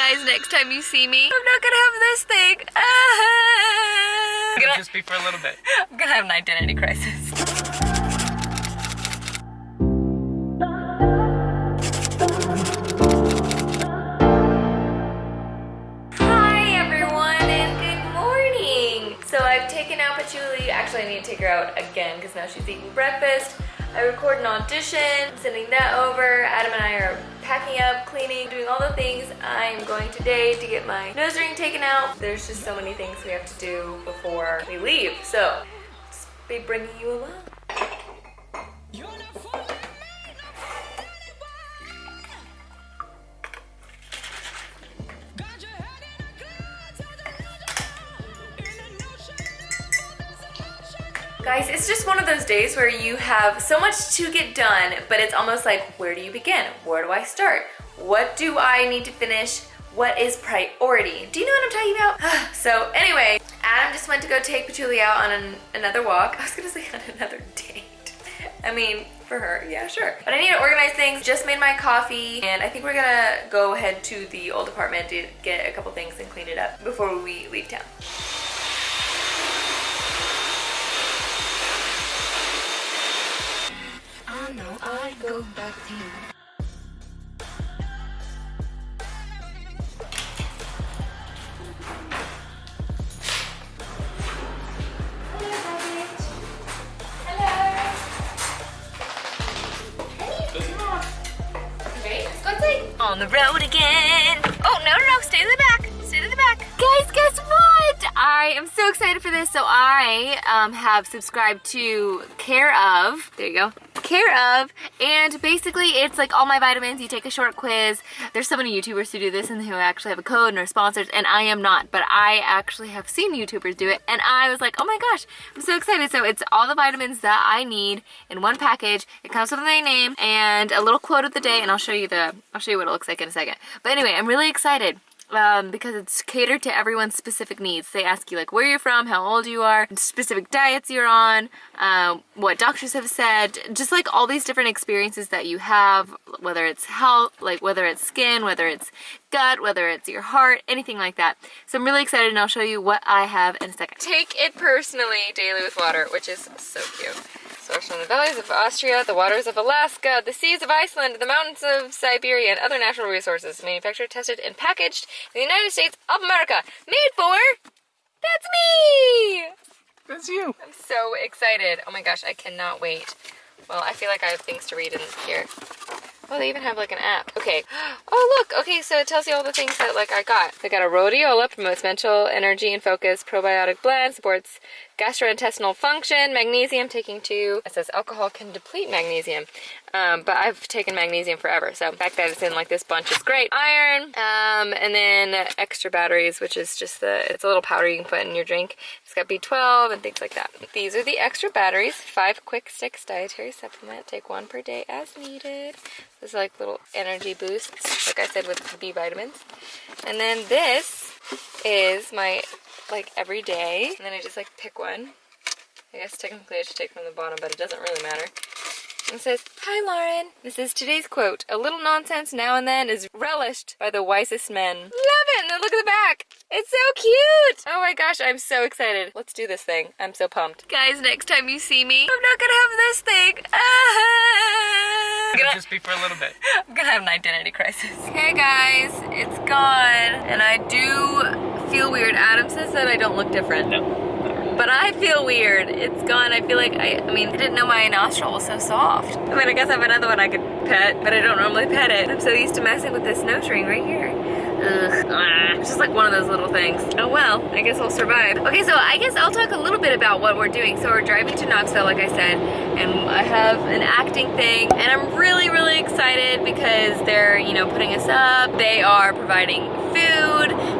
Guys, next time you see me, I'm not gonna have this thing. Ah. I'm gonna, Just be for a little bit. I'm gonna have an identity crisis. Hi everyone and good morning. So I've taken out Patchouli. Actually, I need to take her out again because now she's eating breakfast. I record an audition, sending that over. Adam and I are packing up, cleaning, doing all the things. I'm going today to get my nose ring taken out. There's just so many things we have to do before we leave. So, just be bringing you along. Guys, it's just one of those days where you have so much to get done, but it's almost like, where do you begin? Where do I start? What do I need to finish? What is priority? Do you know what I'm talking about? so anyway, Adam just went to go take Patchouli out on an, another walk. I was gonna say on another date. I mean, for her, yeah, sure. But I need to organize things, just made my coffee, and I think we're gonna go ahead to the old apartment to get a couple things and clean it up before we leave town. I know I go back to you. On the road again. Oh, no, no, no, stay in the back. Stay to the back. Guys, guess what? I am so excited for this. So I um, have subscribed to Care of, there you go, Care of, and basically it's like all my vitamins. You take a short quiz. There's so many YouTubers who do this and who actually have a code and are sponsors, and I am not, but I actually have seen YouTubers do it, and I was like, oh my gosh, I'm so excited. So it's all the vitamins that I need in one package. It comes with my name and a little quote of the day, and I'll show you the, I'll show you what it looks like in a second. But anyway, I'm really excited um, because it's catered to everyone's specific needs. They ask you like where you're from, how old you are, specific diets you're on, um, what doctors have said, just like all these different experiences that you have, whether it's health, like whether it's skin, whether it's gut, whether it's your heart, anything like that. So I'm really excited and I'll show you what I have in a second. Take it personally daily with water, which is so cute. From the valleys of Austria, the waters of Alaska, the seas of Iceland, the mountains of Siberia, and other natural resources. Manufactured, tested, and packaged in the United States of America. Made for... That's me! That's you. I'm so excited. Oh my gosh, I cannot wait. Well, I feel like I have things to read in here. Oh, they even have like an app. Okay. Oh, look. Okay, so it tells you all the things that like I got. I got a rhodiola, promotes mental energy and focus, probiotic blend, supports gastrointestinal function, magnesium, taking two. It says alcohol can deplete magnesium. Um, but I've taken magnesium forever, so the fact that it's in like this bunch is great. Iron, um, and then extra batteries, which is just the, it's a little powder you can put in your drink. It's got B12 and things like that. These are the extra batteries, five quick sticks dietary supplement. Take one per day as needed. This is like little energy boosts, like I said with B vitamins. And then this is my like every day, and then I just like pick one. I guess technically I should take from the bottom, but it doesn't really matter. And says, Hi Lauren. This is today's quote. A little nonsense now and then is relished by the wisest men. Love it! And then look at the back. It's so cute! Oh my gosh, I'm so excited. Let's do this thing. I'm so pumped. Guys, next time you see me, I'm not gonna have this thing. Ah. Gonna- Just be for a little bit. I'm gonna have an identity crisis. Hey guys, it's gone. And I do feel weird. Adam says that I don't look different. No. But I feel weird. It's gone. I feel like, I, I mean, I didn't know my nostril was so soft. I mean, I guess I have another one I could pet, but I don't normally pet it. I'm so used to messing with this nose ring right here. Ugh, ah, it's just like one of those little things. Oh well, I guess I'll survive. Okay, so I guess I'll talk a little bit about what we're doing. So we're driving to Knoxville, like I said, and I have an acting thing, and I'm really, really excited because they're, you know, putting us up. They are providing food.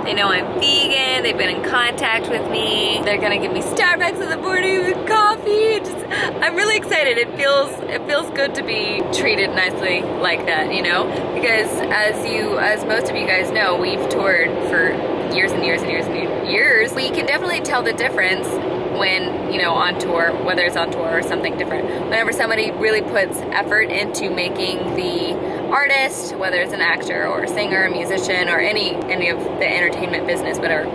They know I'm vegan. They've been in contact with me. They're gonna give me Starbucks in the morning with coffee. Just, I'm really excited. It feels it feels good to be treated nicely like that, you know? Because as you, as most of you guys know, we've toured for years and years and years and years. We can definitely tell the difference when, you know, on tour, whether it's on tour or something different. Whenever somebody really puts effort into making the artist, whether it's an actor or a singer, a musician, or any any of the entertainment business, whatever.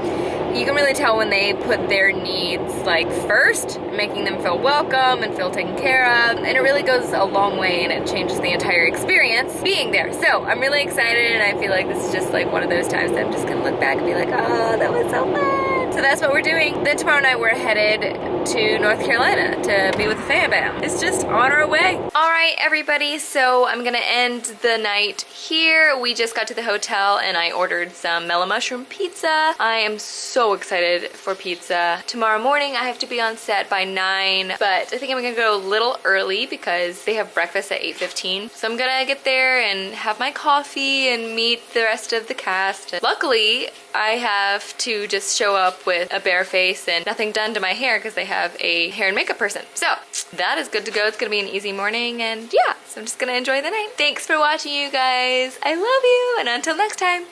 You can really tell when they put their needs like first, making them feel welcome and feel taken care of. And it really goes a long way and it changes the entire experience being there. So I'm really excited and I feel like this is just like one of those times that I'm just gonna look back and be like, oh, that was so fun. So that's what we're doing. Then tomorrow night we're headed to North Carolina to be with the fan. It's just on our way. All right, everybody, so I'm gonna end the night here. We just got to the hotel and I ordered some mellow mushroom pizza. I am so excited for pizza. Tomorrow morning I have to be on set by 9, but I think I'm gonna go a little early because they have breakfast at 8.15. So I'm gonna get there and have my coffee and meet the rest of the cast. Luckily, I have to just show up with a bare face and nothing done to my hair because they have a hair and makeup person. So that is good to go. It's gonna be an easy morning and yeah, so I'm just gonna enjoy the night. Thanks for watching you guys. I love you and until next time,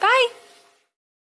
bye.